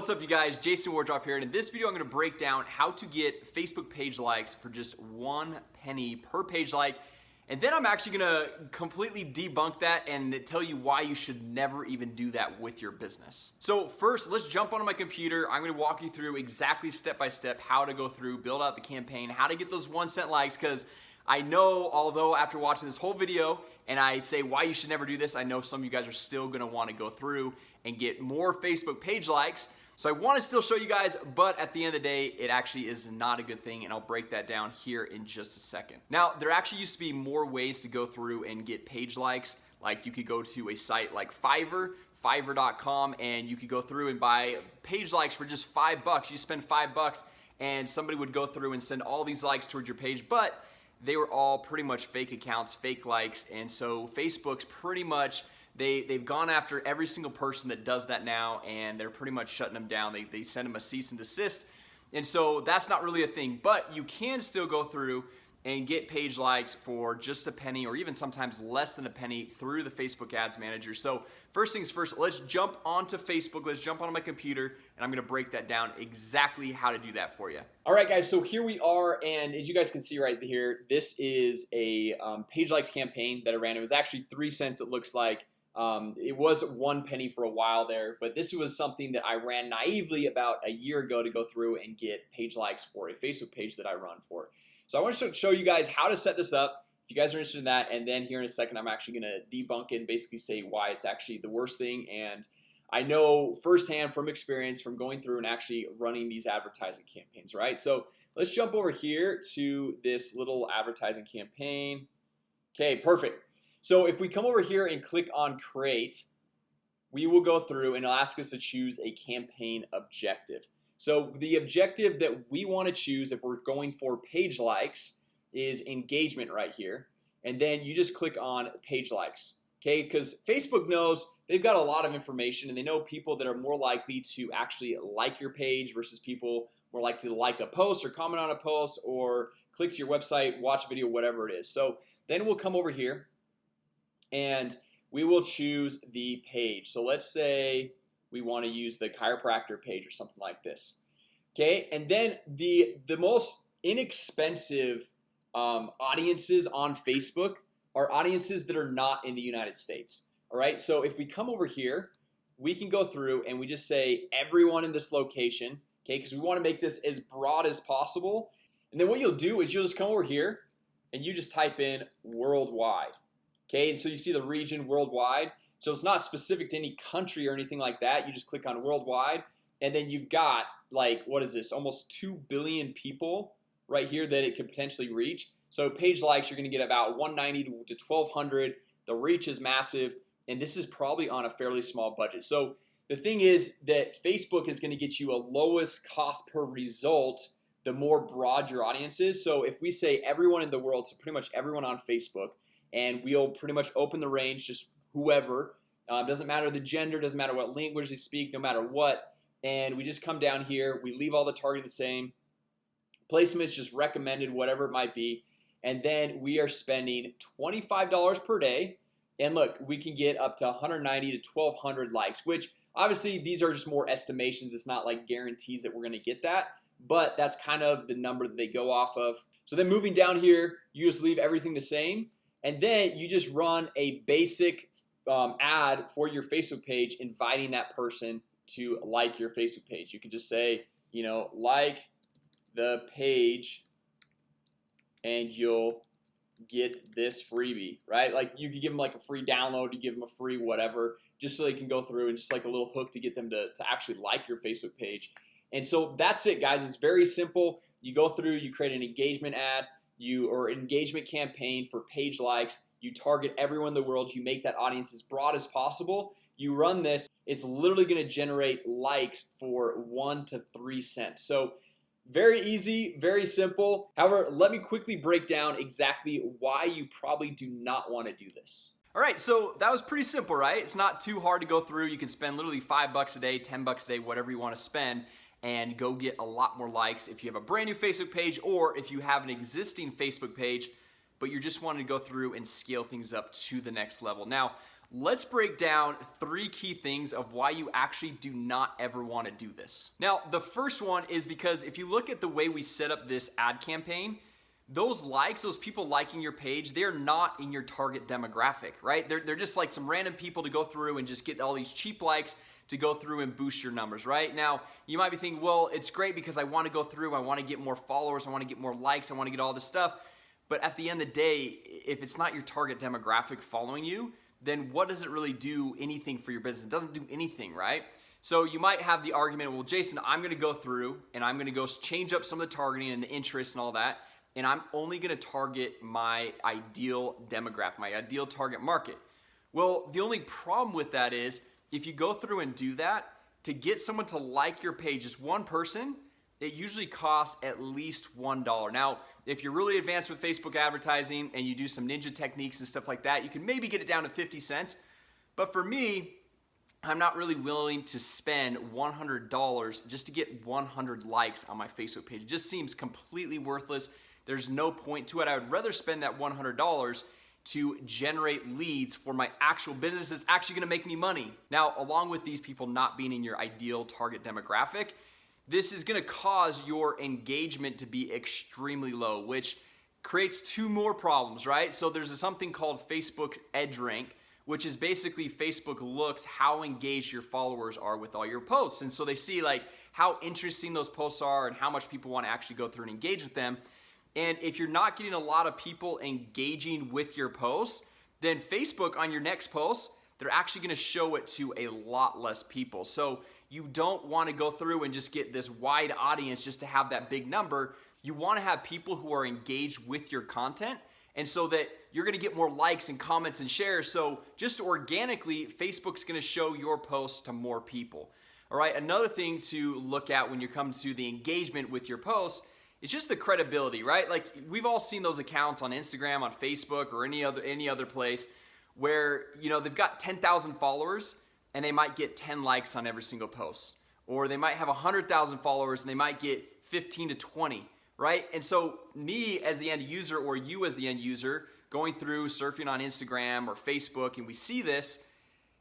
What's up you guys? Jason Wardrop here and in this video I'm gonna break down how to get Facebook page likes for just one penny per page like and then I'm actually gonna completely debunk that and tell you why you should never even do that with your business. So first let's jump onto my computer. I'm gonna walk you through exactly step by step how to go through build out the campaign how to get those one cent likes because I know although after watching this whole video and I say why you should never do this I know some of you guys are still gonna want to go through and get more Facebook page likes so I want to still show you guys but at the end of the day it actually is not a good thing and I'll break that down here in just a second. Now there actually used to be more ways to go through and get page likes. Like you could go to a site like Fiverr fiverr.com and you could go through and buy page likes for just five bucks. You spend five bucks and somebody would go through and send all these likes towards your page but they were all pretty much fake accounts fake likes and so Facebook's pretty much they they've gone after every single person that does that now and they're pretty much shutting them down. They, they send them a cease and desist. And so that's not really a thing but you can still go through and get page likes for just a penny or even sometimes less than a penny through the Facebook ads manager. So first things first let's jump onto Facebook. Let's jump onto my computer and I'm gonna break that down exactly how to do that for you Alright guys so here we are and as you guys can see right here this is a um, page likes campaign that I ran. It was actually three cents it looks like um, it was one penny for a while there but this was something that I ran naively about a year ago to go through and get page likes for a Facebook page that I run for. So I want to show you guys how to set this up if you guys are interested in that and then here in a second I'm actually gonna debunk it and basically say why it's actually the worst thing. And I know firsthand from experience from going through and actually running these advertising campaigns right? So let's jump over here to this little advertising campaign. Okay, perfect so if we come over here and click on create we will go through and it'll ask us to choose a campaign objective. So the objective that we want to choose if we're going for page likes is engagement right here. And then you just click on page likes Okay, because Facebook knows they've got a lot of information and they know people that are more likely to actually like your page versus people more likely to like a post or comment on a post or click to your website watch a video whatever it is. So then we'll come over here and we will choose the page. So let's say we want to use the chiropractor page or something like this Okay, and then the the most inexpensive um, audiences on Facebook are audiences that are not in the United States All right, so if we come over here we can go through and we just say everyone in this location Okay, because we want to make this as broad as possible. And then what you'll do is you'll just come over here and you just type in worldwide Okay, so you see the region worldwide. So it's not specific to any country or anything like that. You just click on worldwide and then you've got like what is this? Almost 2 billion people right here that it could potentially reach. So page likes you're gonna get about 190 to 1200 the reach is massive and this is probably on a fairly small budget. So the thing is that Facebook is going to get you a lowest cost per result the more broad your audience is. So if we say everyone in the world so pretty much everyone on Facebook and we'll pretty much open the range just whoever. Uh, doesn't matter the gender doesn't matter what language they speak no matter what. And we just come down here we leave all the targeting the same. Placement is just recommended whatever it might be. And then we are spending $25 per day. And look we can get up to 190 to 1200 likes which obviously these are just more estimations. It's not like guarantees that we're gonna get that. But that's kind of the number that they go off of. So then moving down here you just leave everything the same and then you just run a basic um, ad for your Facebook page inviting that person to like your Facebook page. You can just say you know like the page and you'll get this freebie right? Like you could give them like a free download you give them a free whatever just so they can go through and just like a little hook to get them to, to actually like your Facebook page. And so that's it guys. It's very simple. You go through you create an engagement ad you or engagement campaign for page likes you target everyone in the world you make that audience as broad as possible you run this it's literally to generate likes for one to three cents so very easy very simple however let me quickly break down exactly why you probably do not want to do this Alright, so that was pretty simple, right? It's not too hard to go through. You can spend literally five bucks a day, 10 bucks a day, whatever you want to spend and go get a lot more likes if you have a brand new Facebook page or if you have an existing Facebook page but you're just wanting to go through and scale things up to the next level now let's break down three key things of why you actually do not ever want to do this. Now, the first one is because if you look at the way we set up this ad campaign, those likes, those people liking your page, they're not in your target demographic, right? They're, they're just like some random people to go through and just get all these cheap likes to go through and boost your numbers, right? Now, you might be thinking, well, it's great because I want to go through, I want to get more followers, I want to get more likes, I want to get all this stuff. But at the end of the day, if it's not your target demographic following you, then what does it really do anything for your business? It doesn't do anything, right? So you might have the argument, well, Jason, I'm gonna go through and I'm gonna go change up some of the targeting and the interest and all that, and I'm only gonna target my ideal demographic, my ideal target market. Well, the only problem with that is if you go through and do that, to get someone to like your page, just one person, it usually costs at least $1. Now, if you're really advanced with Facebook advertising and you do some ninja techniques and stuff like that, you can maybe get it down to 50 cents. But for me, I'm not really willing to spend $100 just to get 100 likes on my Facebook page. It just seems completely worthless. There's no point to it. I would rather spend that $100 to generate leads for my actual business that's actually gonna make me money. Now, along with these people not being in your ideal target demographic, this is gonna cause your engagement to be extremely low, which creates two more problems, right? So there's something called Facebook Edge Rank, which is basically Facebook looks how engaged your followers are with all your posts. And so they see like how interesting those posts are and how much people want to actually go through and engage with them. And if you're not getting a lot of people engaging with your posts, then Facebook on your next post, they're actually gonna show it to a lot less people. So you don't wanna go through and just get this wide audience just to have that big number. You wanna have people who are engaged with your content and so that you're gonna get more likes and comments and shares. So just organically, Facebook's gonna show your posts to more people. All right, another thing to look at when you come to the engagement with your posts it's just the credibility, right? Like we've all seen those accounts on Instagram, on Facebook, or any other any other place where you know they've got 10,000 followers and they might get 10 likes on every single post, or they might have 100,000 followers and they might get 15 to 20, right? And so me as the end user, or you as the end user, going through surfing on Instagram or Facebook, and we see this.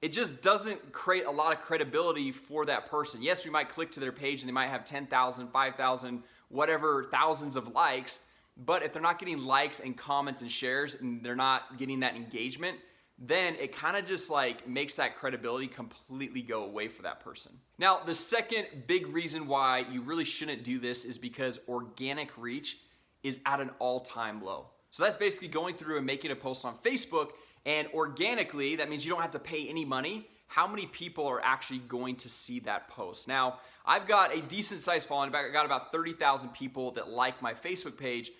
It just doesn't create a lot of credibility for that person. Yes, we might click to their page and they might have 10,000, 5,000, whatever thousands of likes, but if they're not getting likes and comments and shares and they're not getting that engagement, then it kind of just like makes that credibility completely go away for that person. Now, the second big reason why you really shouldn't do this is because organic reach is at an all-time low. So that's basically going through and making a post on Facebook and organically, that means you don't have to pay any money. How many people are actually going to see that post? Now, I've got a decent sized following. I got about 30,000 people that like my Facebook page,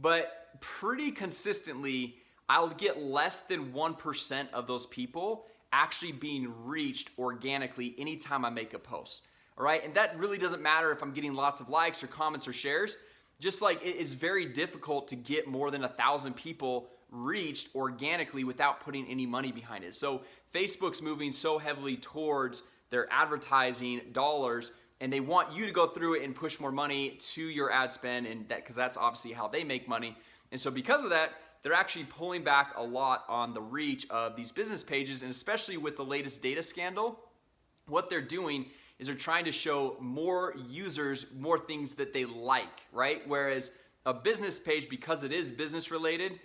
but pretty consistently, I'll get less than 1% of those people actually being reached organically anytime I make a post. All right, and that really doesn't matter if I'm getting lots of likes or comments or shares. Just like it is very difficult to get more than a thousand people reached organically without putting any money behind it. So Facebook's moving so heavily towards their advertising dollars and they want you to go through it and push more money to your ad spend and that because that's obviously how they make money and so because of that they're actually pulling back a lot on the reach of these business pages and especially with the latest data scandal what they're doing is they're trying to show more users more things that they like right whereas a business page because it is business related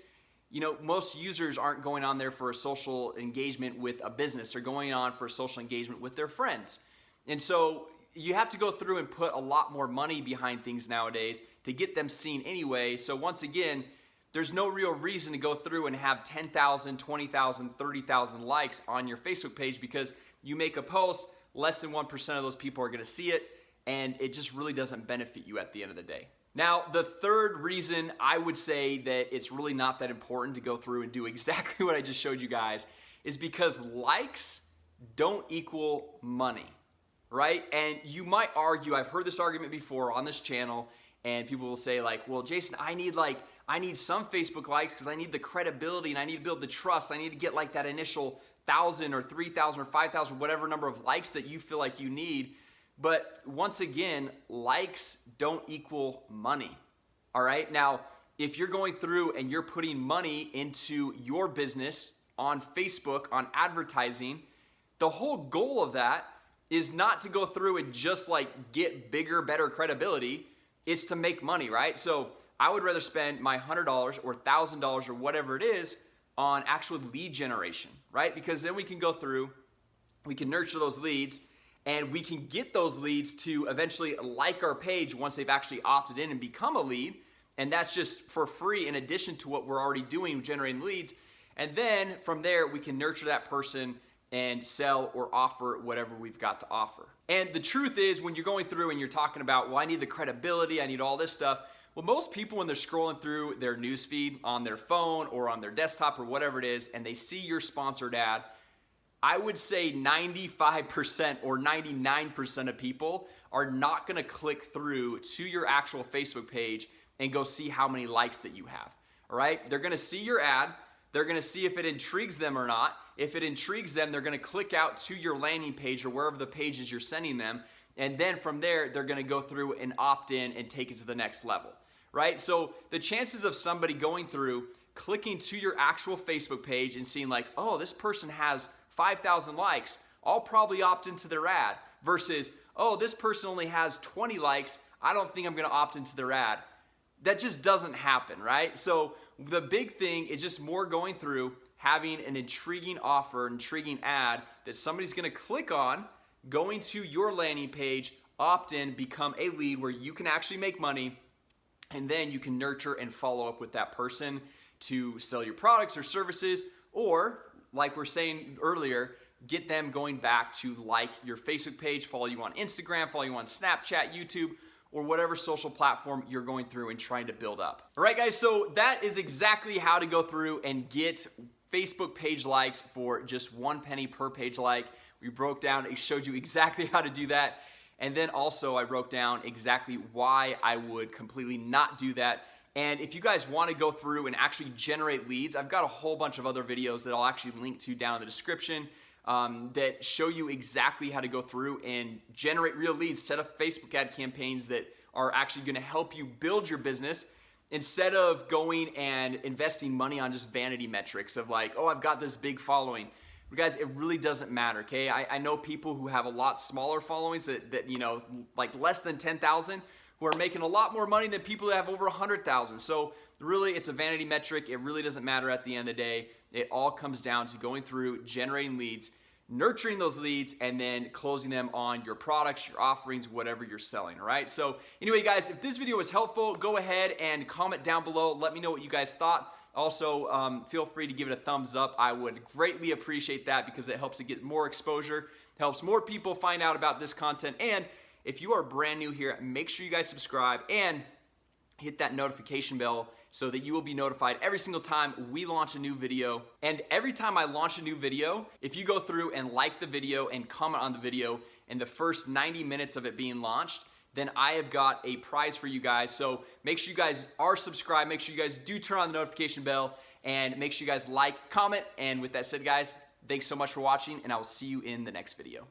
you know most users aren't going on there for a social engagement with a business they're going on for social engagement with their friends and so you have to go through and put a lot more money behind things nowadays to get them seen anyway. So once again, there's no real reason to go through and have 10,000, 20,000, 30,000 likes on your Facebook page because you make a post, less than 1% of those people are gonna see it, and it just really doesn't benefit you at the end of the day. Now, the third reason I would say that it's really not that important to go through and do exactly what I just showed you guys is because likes don't equal money right? And you might argue, I've heard this argument before on this channel, and people will say like, well, Jason, I need like, I need some Facebook likes because I need the credibility and I need to build the trust. I need to get like that initial thousand or 3,000 or 5,000, whatever number of likes that you feel like you need. But once again, likes don't equal money. All right. Now, if you're going through and you're putting money into your business on Facebook on advertising, the whole goal of that is not to go through and just like get bigger, better credibility. It's to make money, right? So I would rather spend my $100 or $1,000 or whatever it is on actual lead generation, right? Because then we can go through, we can nurture those leads and we can get those leads to eventually like our page once they've actually opted in and become a lead. And that's just for free in addition to what we're already doing generating leads. And then from there we can nurture that person and sell or offer whatever we've got to offer. And the truth is when you're going through and you're talking about well I need the credibility I need all this stuff well most people when they're scrolling through their newsfeed on their phone or on their desktop or whatever it is and they see your sponsored ad I would say 95% or 99% of people are not gonna click through to your actual Facebook page and go see how many likes that you have. All right, they're gonna see your ad, they're gonna see if it intrigues them or not. If it intrigues them, they're gonna click out to your landing page or wherever the pages you're sending them. And then from there, they're gonna go through and opt in and take it to the next level, right? So the chances of somebody going through, clicking to your actual Facebook page and seeing like, oh, this person has 5,000 likes, I'll probably opt into their ad versus, oh, this person only has 20 likes, I don't think I'm gonna opt into their ad. That just doesn't happen, right? So the big thing is just more going through having an intriguing offer, intriguing ad that somebody's gonna click on, going to your landing page, opt in, become a lead where you can actually make money, and then you can nurture and follow up with that person to sell your products or services, or like we're saying earlier, get them going back to like your Facebook page, follow you on Instagram, follow you on Snapchat, YouTube, or whatever social platform you're going through and trying to build up. All right, guys, so that is exactly how to go through and get Facebook page likes for just one penny per page like. We broke down, it showed you exactly how to do that. And then also I broke down exactly why I would completely not do that and if you guys want to go through and actually generate leads, I've got a whole bunch of other videos that I'll actually link to down in the description um, that show you exactly how to go through and generate real leads, set up Facebook ad campaigns that are actually going to help you build your business instead of going and investing money on just vanity metrics of like, oh, I've got this big following. But guys, it really doesn't matter, okay? I, I know people who have a lot smaller followings that, that you know, like less than 10,000 who are making a lot more money than people that have over 100,000. So really it's a vanity metric. It really doesn't matter at the end of the day. It all comes down to going through generating leads, nurturing those leads, and then closing them on your products, your offerings, whatever you're selling, all right? So anyway, guys, if this video was helpful, go ahead and comment down below. Let me know what you guys thought. Also, um, feel free to give it a thumbs up. I would greatly appreciate that because it helps to get more exposure, helps more people find out about this content, and if you are brand new here, make sure you guys subscribe and hit that notification bell so that you will be notified every single time we launch a new video. And every time I launch a new video, if you go through and like the video and comment on the video in the first 90 minutes of it being launched, then I have got a prize for you guys. So make sure you guys are subscribed. Make sure you guys do turn on the notification bell and make sure you guys like, comment. And with that said, guys, thanks so much for watching and I will see you in the next video.